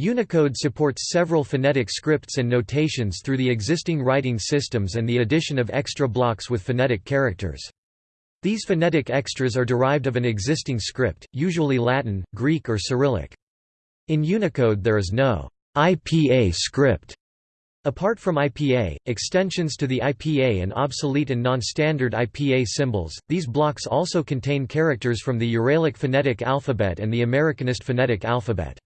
Unicode supports several phonetic scripts and notations through the existing writing systems and the addition of extra blocks with phonetic characters. These phonetic extras are derived of an existing script, usually Latin, Greek or Cyrillic. In Unicode there is no IPA script. Apart from IPA, extensions to the IPA and obsolete and non-standard IPA symbols, these blocks also contain characters from the Uralic phonetic alphabet and the Americanist phonetic alphabet.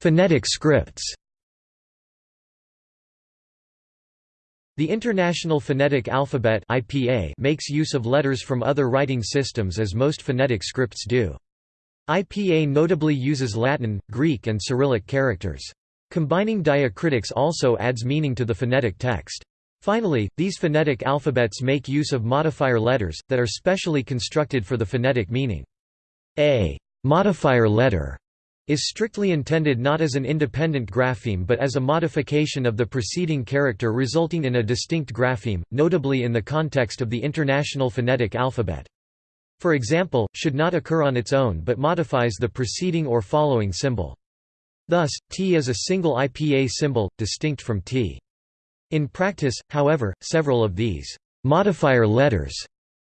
Phonetic scripts The International Phonetic Alphabet IPA makes use of letters from other writing systems as most phonetic scripts do. IPA notably uses Latin, Greek and Cyrillic characters. Combining diacritics also adds meaning to the phonetic text. Finally, these phonetic alphabets make use of modifier letters, that are specially constructed for the phonetic meaning. A modifier letter is strictly intended not as an independent grapheme but as a modification of the preceding character resulting in a distinct grapheme, notably in the context of the International Phonetic Alphabet. For example, should not occur on its own but modifies the preceding or following symbol. Thus, T is a single IPA symbol, distinct from T. In practice, however, several of these modifier letters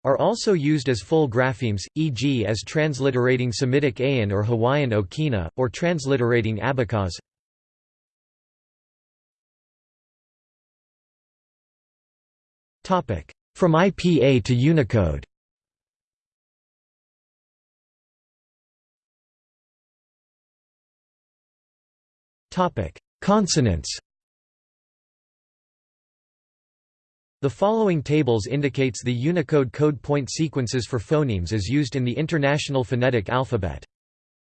are also used as full graphemes, e.g. as transliterating Semitic Ayin or Hawaiian Okina, or transliterating Abkhaz. From IPA to Unicode Consonants The following tables indicates the Unicode code point sequences for phonemes as used in the International Phonetic Alphabet.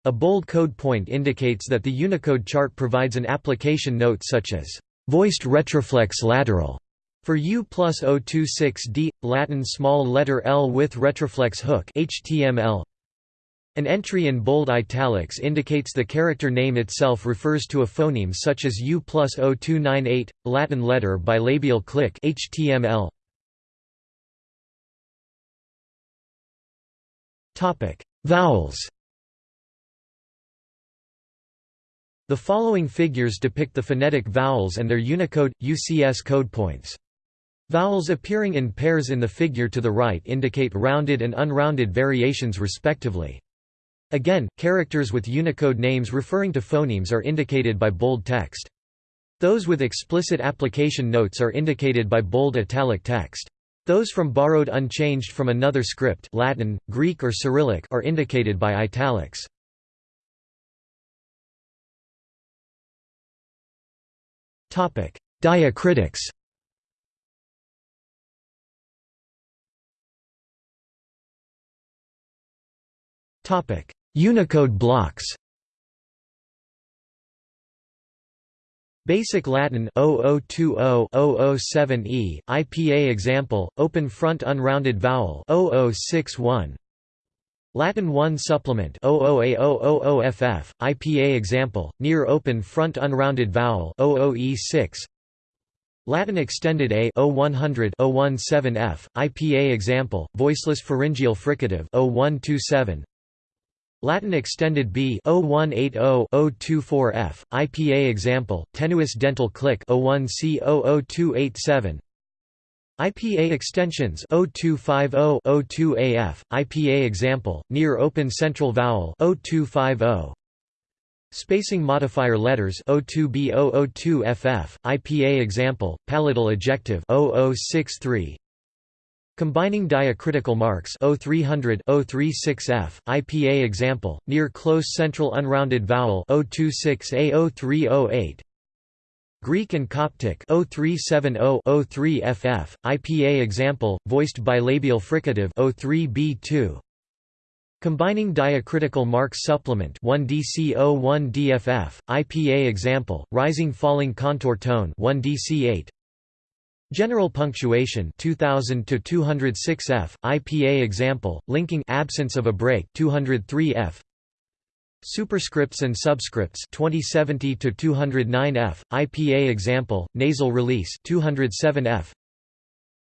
A bold code point indicates that the Unicode chart provides an application note such as voiced retroflex lateral for U plus 026D, Latin small letter L with retroflex hook HTML, an entry in bold italics indicates the character name itself refers to a phoneme such as U plus 0298, Latin letter bilabial click HTML. Topic Vowels The following figures depict the phonetic vowels and their Unicode, UCS code points. Vowels appearing in pairs in the figure to the right indicate rounded and unrounded variations respectively. Again, characters with Unicode names referring to phonemes are indicated by bold text. Those with explicit application notes are indicated by bold italic text. Those from borrowed unchanged from another script Latin, Greek or Cyrillic are indicated by italics. Diacritics Topic: Unicode blocks. Basic Latin 0020-007E, IPA example, open front unrounded vowel 0061. Latin 1 supplement 00A000FF, IPA example, near open front unrounded vowel 00E6. Latin extended A 0100 017F, IPA example, voiceless pharyngeal fricative 0127. Latin extended B 0180-024F, IPA example, tenuis dental click 01C00287 IPA extensions 0250-02AF, IPA example, near open central vowel 0250 Spacing modifier letters 02B002FF, IPA example, palatal ejective 0063 Combining diacritical marks 0300 036F, IPA example, near close central unrounded vowel O26A0308 Greek and Coptic 0370-03FF, IPA example, voiced bilabial fricative o3b2 Combining diacritical marks supplement 1DC01DFF, IPA example, rising falling contour tone 1DC8 General punctuation 2000 to 206 F, IPA example, linking absence of a break 203 F. Superscripts and subscripts 2070 to 209 F, IPA example, nasal release 207 F.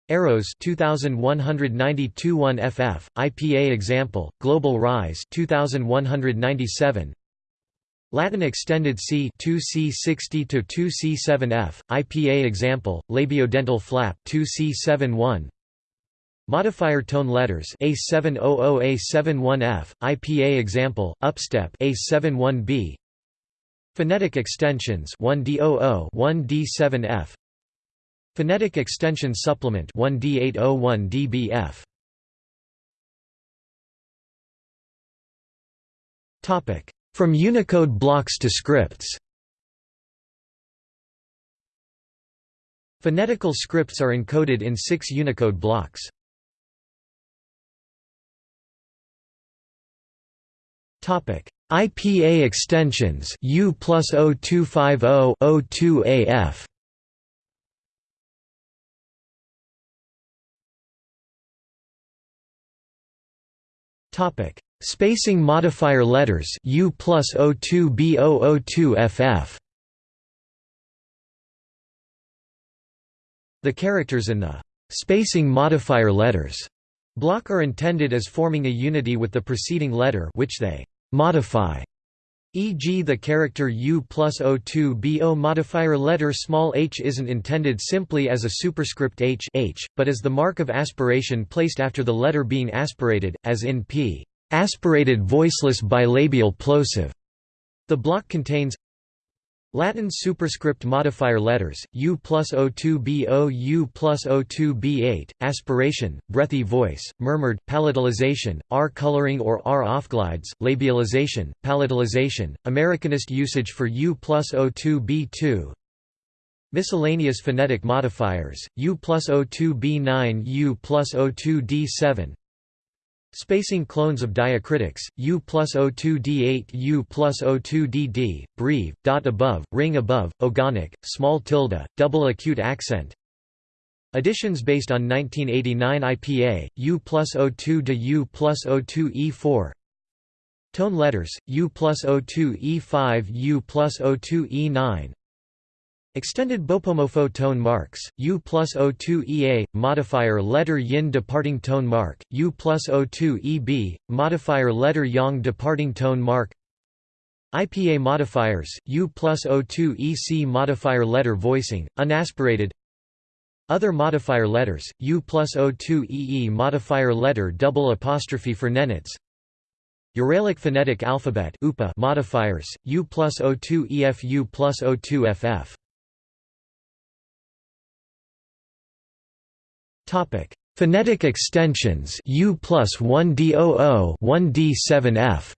Arrows 2192 1FF IPA example, Global Rise 2197 Latin extended C 2C60 to 2C7F, IPA example, labiodental flap 2C71 Modifier tone letters A700A71F, IPA example, upstep A71B Phonetic extensions 1D00 1D7F Phonetic Extension Supplement 1D801DBF Topic From Unicode blocks to scripts Phonetical scripts are encoded in six Unicode blocks. IPA extensions U plus 0250 02AF Topic: Spacing modifier letters U plus 02 B002 FF. The characters in the spacing modifier letters block are intended as forming a unity with the preceding letter which they modify e.g. the character U plus O2 BO modifier letter small h isn't intended simply as a superscript h, h but as the mark of aspiration placed after the letter being aspirated, as in p. Aspirated voiceless bilabial plosive. The block contains Latin superscript modifier letters, U plus O2BO U plus O2B8, aspiration, breathy voice, murmured, palatalization, R coloring or R offglides, labialization, palatalization, Americanist usage for U plus O2B2, Miscellaneous phonetic modifiers, U plus O2B9 U plus O2D7 Spacing clones of diacritics, U plus O2D8 U plus O2DD, breve, dot above, ring above, ogonek, small tilde, double acute accent. Additions based on 1989 IPA, U plus O2 to U plus O2 E4 Tone letters, U plus O2 E5 U plus O2 E9 Extended Bopomofo tone marks, U plus O2 EA, modifier letter yin departing tone mark, U plus O2 EB, modifier letter yang departing tone mark. IPA modifiers, U plus O2 EC modifier letter voicing, unaspirated. Other modifier letters, U plus O2 EE modifier letter double apostrophe for nenets. Uralic phonetic alphabet modifiers, U plus O2 EF U plus O2 FF Topic: Phonetic extensions U plus 1D00 1D7F.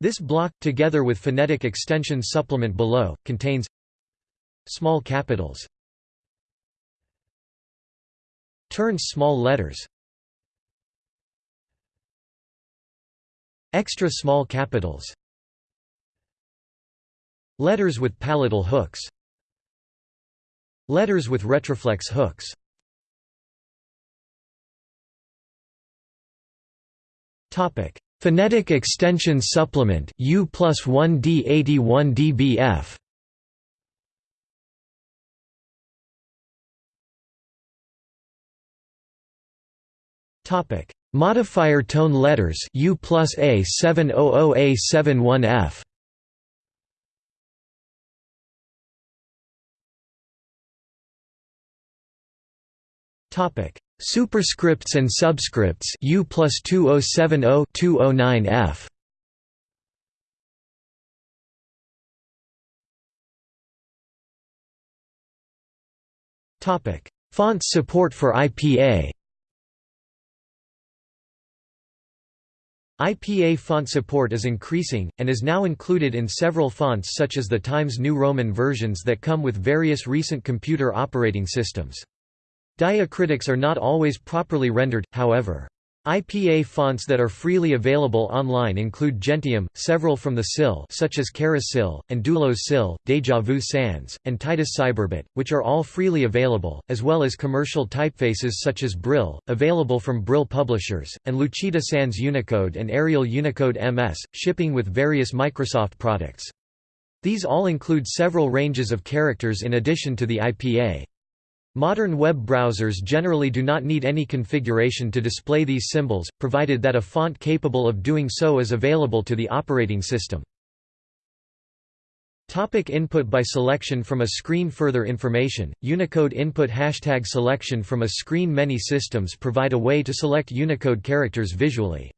This block, together with phonetic extension supplement below, contains small capitals turns small letters extra small capitals letters with palatal hooks Letters with retroflex hooks. Phonetic extension supplement U plus 1D81 dBF Topic. Modifier tone letters U plus A700A71F Superscripts and subscripts U plus 2070 209 F. Topic. Fonts support for IPA IPA font support is increasing, and is now included in several fonts such as the Times New Roman versions that come with various recent computer operating systems. Diacritics are not always properly rendered, however. IPA fonts that are freely available online include Gentium, several from the SIL such as Charis SIL, and Doulos SIL, Deja Vu Sans, and Titus Cyberbit, which are all freely available, as well as commercial typefaces such as Brill, available from Brill publishers, and Lucida Sans Unicode and Arial Unicode MS, shipping with various Microsoft products. These all include several ranges of characters in addition to the IPA. Modern web browsers generally do not need any configuration to display these symbols, provided that a font capable of doing so is available to the operating system. Topic input by selection from a screen Further information, Unicode input Hashtag selection from a screen Many systems provide a way to select Unicode characters visually.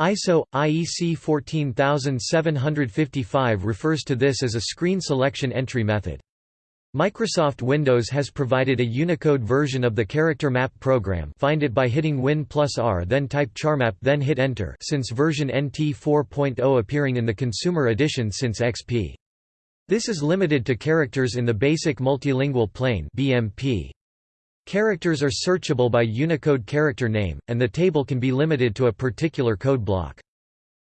ISO, IEC 14755 refers to this as a screen selection entry method. Microsoft Windows has provided a Unicode version of the character map program find it by hitting Win plus R then type charmap then hit enter since version NT 4.0 appearing in the consumer edition since XP. This is limited to characters in the Basic Multilingual Plane BMP. Characters are searchable by Unicode character name, and the table can be limited to a particular code block.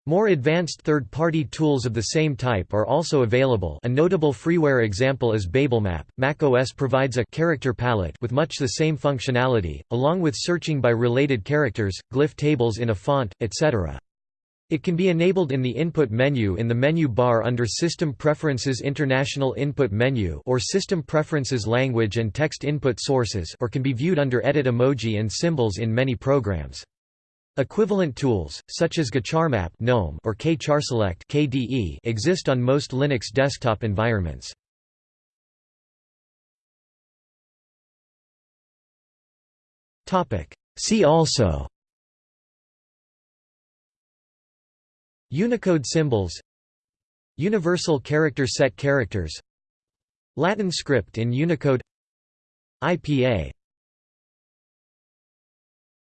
More advanced third-party tools of the same type are also available a notable freeware example is BabelMap. macOS provides a «character palette» with much the same functionality, along with searching by related characters, glyph tables in a font, etc. It can be enabled in the input menu in the menu bar under System Preferences International Input Menu or System Preferences Language and Text Input Sources or can be viewed under Edit Emoji and Symbols in many programs. Equivalent tools, such as GCharmap GNOME or KCharSelect KDE exist on most Linux desktop environments. See also Unicode symbols Universal character set characters Latin script in Unicode IPA